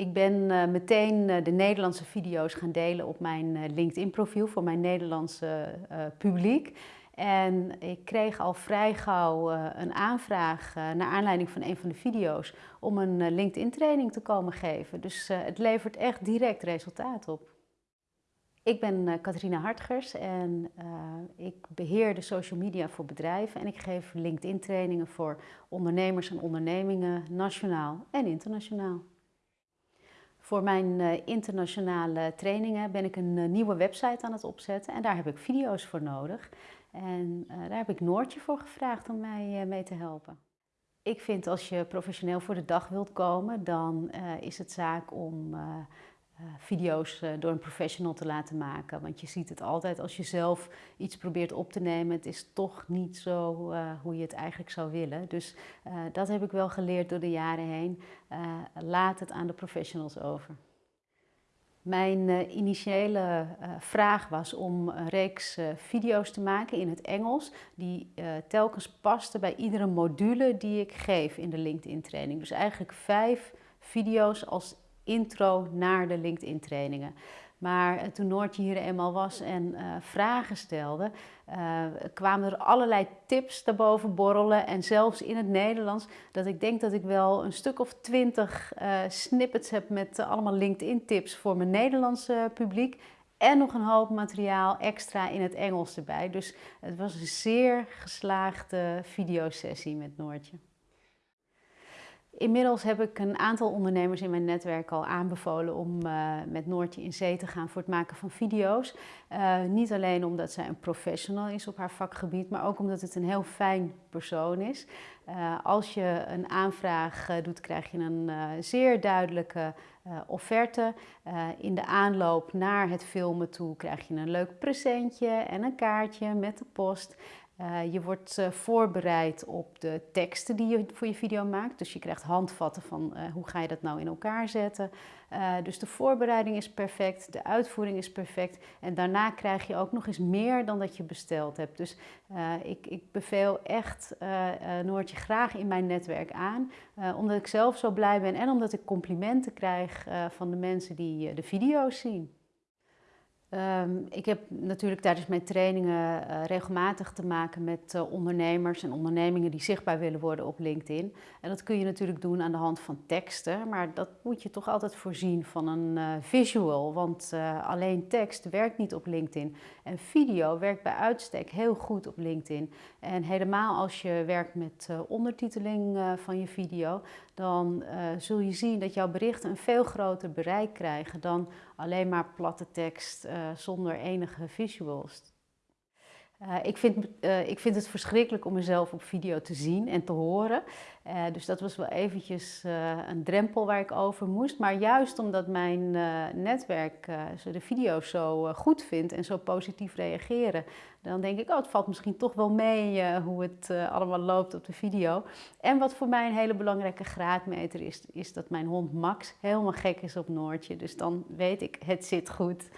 Ik ben eh, meteen eh, de Nederlandse video's gaan delen op mijn eh, LinkedIn-profiel voor mijn Nederlandse publiek. En ik kreeg al vrij gauw een aanvraag naar aanleiding van een van de video's om een LinkedIn-training te komen geven. Dus het levert echt direct resultaat op. Ik ben Katrina Hartgers en ik beheer de social media voor bedrijven en ik geef LinkedIn-trainingen voor ondernemers en ondernemingen, nationaal en internationaal. Voor mijn eh, internationale trainingen ben ik een eh, nieuwe website aan het opzetten en daar heb ik video's voor nodig. En eh, daar heb ik Noortje voor gevraagd om mij mee te helpen. Ik vind als je professioneel voor de dag wilt komen, dan is het zaak om video's eh, door een professional te laten maken. Want je ziet het altijd als je zelf iets probeert op te nemen. Het is toch niet zo uh, hoe je het eigenlijk zou willen. Dus dat heb ik wel geleerd door de jaren heen. laat het aan de professionals over. Mijn initiële vraag was om een reeks video's te maken in het Engels. Die telkens pasten bij iedere module die ik geef in de LinkedIn training. Dus eigenlijk vijf video's als intro naar de LinkedIn trainingen. Maar eh, toen Noortje hier eenmaal was en uh, vragen stelde, uh, kwamen er allerlei tips daarboven borrelen. En zelfs in het Nederlands, dat ik denk dat ik wel een stuk of twintig snippets heb met allemaal LinkedIn tips voor mijn Nederlandse publiek. En nog een hoop materiaal extra in het Engels erbij. Dus het was een zeer geslaagde videosessie met Noortje. Inmiddels heb ik een aantal ondernemers in mijn netwerk al aanbevolen om uh, met Noortje in zee te gaan voor het maken van video's. Uh, niet alleen omdat zij een professional is op haar vakgebied, maar ook omdat het een heel fijn persoon is. Uh, als je een aanvraag doet, krijg je een zeer duidelijke offerte. in de aanloop naar het filmen toe krijg je een leuk presentje en een kaartje met de post. Uh, je wordt uh, voorbereid op de teksten die je voor je video maakt. Dus je krijgt handvatten van uh, hoe ga je dat nou in elkaar zetten. dus de voorbereiding is perfect, de uitvoering is perfect. En daarna krijg je ook nog eens meer dan dat je besteld hebt. Dus ik, ik, beveel echt Noortje graag in mijn netwerk aan. omdat ik zelf zo blij ben en omdat ik complimenten krijg van de mensen die de video's zien. Um, ik heb natuurlijk tijdens mijn trainingen uh, regelmatig te maken met uh, ondernemers en ondernemingen die zichtbaar willen worden op LinkedIn. En dat kun je natuurlijk doen aan de hand van teksten, maar dat moet je toch altijd voorzien van een uh, visual, want alleen tekst werkt niet op LinkedIn. En video werkt bij uitstek heel goed op LinkedIn. En helemaal als je werkt met ondertiteling van je video, dan zul je zien dat jouw berichten een veel groter bereik krijgen dan alleen maar platte tekst zonder enige visuals. Uh, ik, vind, uh, ik vind het verschrikkelijk om mezelf op video te zien en te horen. Dus dat was wel eventjes een drempel waar ik over moest. Maar juist omdat mijn netwerk de video's zo goed vindt en zo positief reageren, dan denk ik, oh, het valt misschien toch wel mee hoe het allemaal loopt op de video. En wat voor mij een hele belangrijke graadmeter is, is dat mijn hond Max helemaal gek is op Noortje. Dus dan weet ik, het zit goed.